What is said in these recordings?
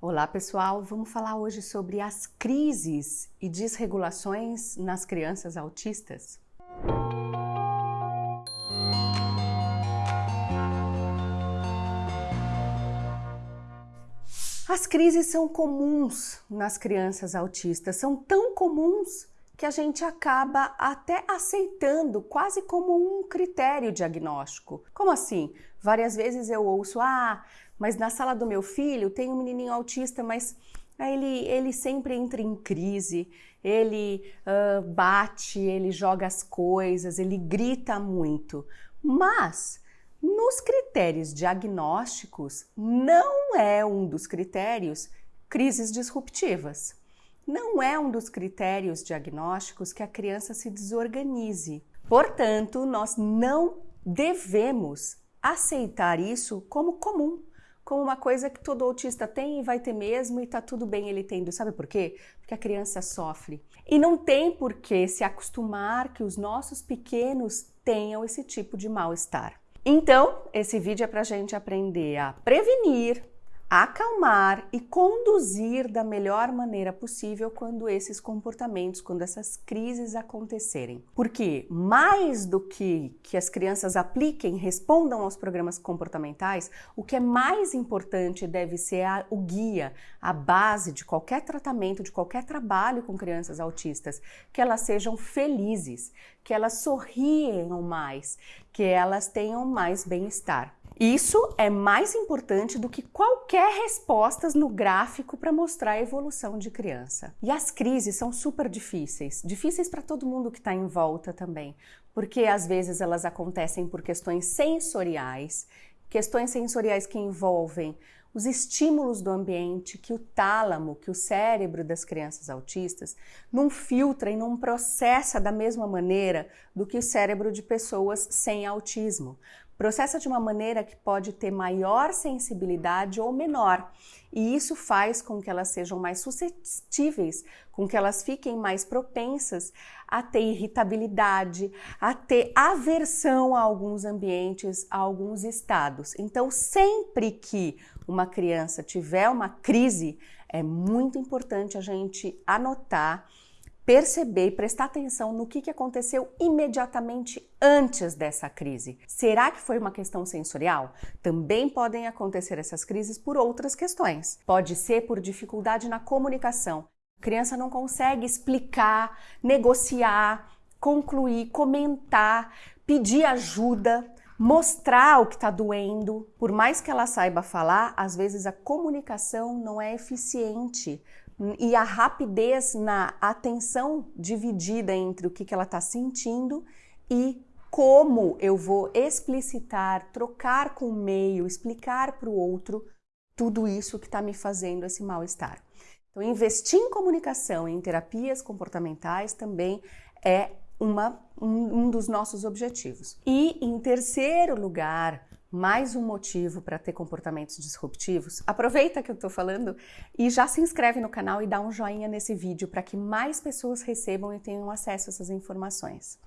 Olá pessoal, vamos falar hoje sobre as crises e desregulações nas crianças autistas. As crises são comuns nas crianças autistas, são tão comuns que a gente acaba até aceitando quase como um critério diagnóstico. Como assim? Várias vezes eu ouço, ah, mas na sala do meu filho tem um menininho autista, mas ele, ele sempre entra em crise, ele uh, bate, ele joga as coisas, ele grita muito. Mas nos critérios diagnósticos, não é um dos critérios crises disruptivas. Não é um dos critérios diagnósticos que a criança se desorganize. Portanto, nós não devemos aceitar isso como comum, como uma coisa que todo autista tem e vai ter mesmo e tá tudo bem ele tendo. Sabe por quê? Porque a criança sofre. E não tem por que se acostumar que os nossos pequenos tenham esse tipo de mal-estar. Então, esse vídeo é para a gente aprender a prevenir, acalmar e conduzir da melhor maneira possível quando esses comportamentos, quando essas crises acontecerem. Porque mais do que que as crianças apliquem, respondam aos programas comportamentais, o que é mais importante deve ser a, o guia, a base de qualquer tratamento, de qualquer trabalho com crianças autistas, que elas sejam felizes, que elas sorriam mais, que elas tenham mais bem-estar. Isso é mais importante do que qualquer respostas no gráfico para mostrar a evolução de criança. E as crises são super difíceis, difíceis para todo mundo que está em volta também, porque às vezes elas acontecem por questões sensoriais, questões sensoriais que envolvem os estímulos do ambiente que o tálamo, que o cérebro das crianças autistas não filtra e não processa da mesma maneira do que o cérebro de pessoas sem autismo processa de uma maneira que pode ter maior sensibilidade ou menor. E isso faz com que elas sejam mais suscetíveis, com que elas fiquem mais propensas a ter irritabilidade, a ter aversão a alguns ambientes, a alguns estados. Então, sempre que uma criança tiver uma crise, é muito importante a gente anotar perceber e prestar atenção no que, que aconteceu imediatamente antes dessa crise. Será que foi uma questão sensorial? Também podem acontecer essas crises por outras questões. Pode ser por dificuldade na comunicação. A criança não consegue explicar, negociar, concluir, comentar, pedir ajuda, mostrar o que está doendo. Por mais que ela saiba falar, às vezes a comunicação não é eficiente e a rapidez na atenção dividida entre o que, que ela está sentindo e como eu vou explicitar, trocar com o meio, explicar para o outro tudo isso que está me fazendo esse mal-estar. Então, investir em comunicação, em terapias comportamentais também é uma, um, um dos nossos objetivos. E, em terceiro lugar, mais um motivo para ter comportamentos disruptivos, aproveita que eu estou falando e já se inscreve no canal e dá um joinha nesse vídeo para que mais pessoas recebam e tenham acesso a essas informações.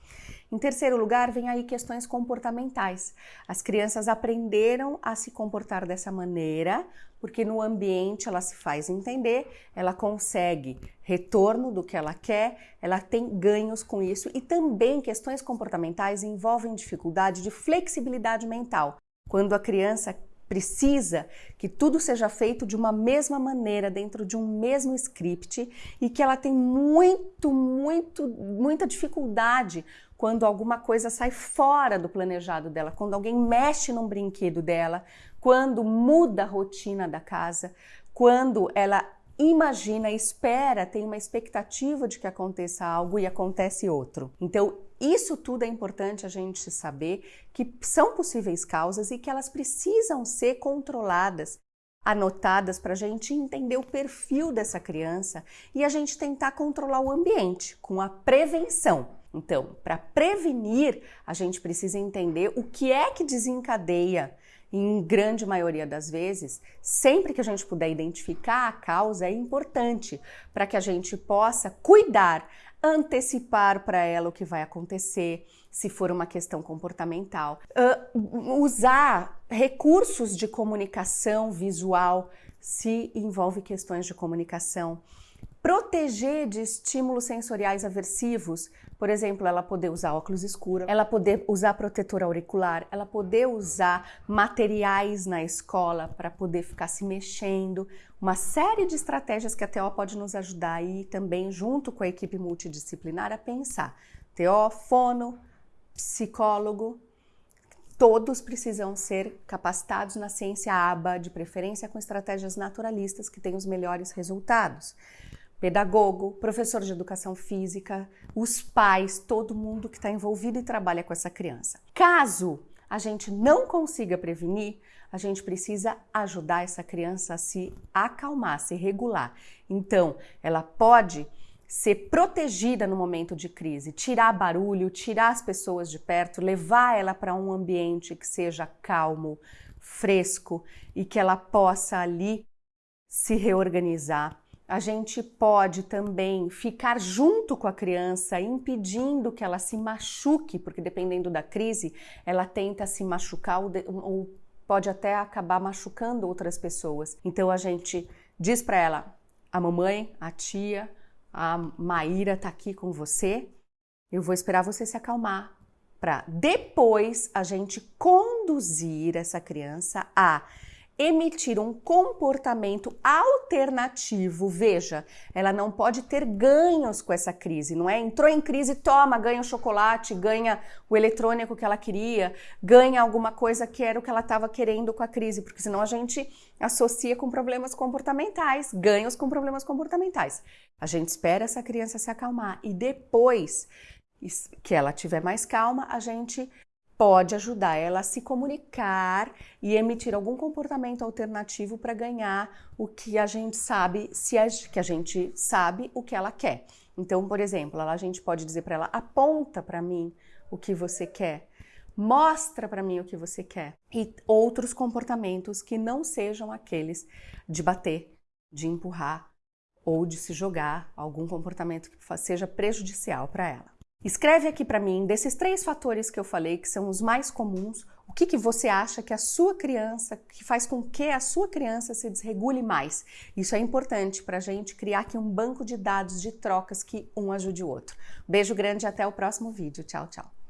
Em terceiro lugar, vem aí questões comportamentais. As crianças aprenderam a se comportar dessa maneira porque no ambiente ela se faz entender, ela consegue retorno do que ela quer, ela tem ganhos com isso e também questões comportamentais envolvem dificuldade de flexibilidade mental quando a criança precisa que tudo seja feito de uma mesma maneira, dentro de um mesmo script e que ela tem muito, muito, muita dificuldade quando alguma coisa sai fora do planejado dela, quando alguém mexe num brinquedo dela, quando muda a rotina da casa, quando ela imagina, espera, tem uma expectativa de que aconteça algo e acontece outro. Então, isso tudo é importante a gente saber que são possíveis causas e que elas precisam ser controladas, anotadas para a gente entender o perfil dessa criança e a gente tentar controlar o ambiente com a prevenção. Então, para prevenir, a gente precisa entender o que é que desencadeia em grande maioria das vezes, sempre que a gente puder identificar a causa, é importante para que a gente possa cuidar, antecipar para ela o que vai acontecer, se for uma questão comportamental, uh, usar recursos de comunicação visual se envolve questões de comunicação. Proteger de estímulos sensoriais aversivos, por exemplo, ela poder usar óculos escuros, ela poder usar protetor auricular, ela poder usar materiais na escola para poder ficar se mexendo, uma série de estratégias que a TO pode nos ajudar aí também, junto com a equipe multidisciplinar, a pensar. TO, fono, psicólogo, todos precisam ser capacitados na ciência ABA, de preferência com estratégias naturalistas que têm os melhores resultados. Pedagogo, professor de educação física, os pais, todo mundo que está envolvido e trabalha com essa criança. Caso a gente não consiga prevenir, a gente precisa ajudar essa criança a se acalmar, se regular. Então, ela pode ser protegida no momento de crise, tirar barulho, tirar as pessoas de perto, levar ela para um ambiente que seja calmo, fresco e que ela possa ali se reorganizar. A gente pode também ficar junto com a criança, impedindo que ela se machuque, porque dependendo da crise, ela tenta se machucar ou pode até acabar machucando outras pessoas. Então a gente diz para ela, a mamãe, a tia, a Maíra está aqui com você. Eu vou esperar você se acalmar para depois a gente conduzir essa criança a emitir um comportamento alternativo. Veja, ela não pode ter ganhos com essa crise, não é? Entrou em crise, toma, ganha o chocolate, ganha o eletrônico que ela queria, ganha alguma coisa que era o que ela estava querendo com a crise, porque senão a gente associa com problemas comportamentais, ganhos com problemas comportamentais. A gente espera essa criança se acalmar e depois que ela tiver mais calma, a gente pode ajudar ela a se comunicar e emitir algum comportamento alternativo para ganhar o que a gente sabe, se a, que a gente sabe o que ela quer. Então, por exemplo, a gente pode dizer para ela: aponta para mim o que você quer, mostra para mim o que você quer e outros comportamentos que não sejam aqueles de bater, de empurrar ou de se jogar, algum comportamento que seja prejudicial para ela. Escreve aqui para mim, desses três fatores que eu falei, que são os mais comuns, o que, que você acha que a sua criança, que faz com que a sua criança se desregule mais. Isso é importante para a gente criar aqui um banco de dados de trocas que um ajude o outro. Beijo grande e até o próximo vídeo. Tchau, tchau.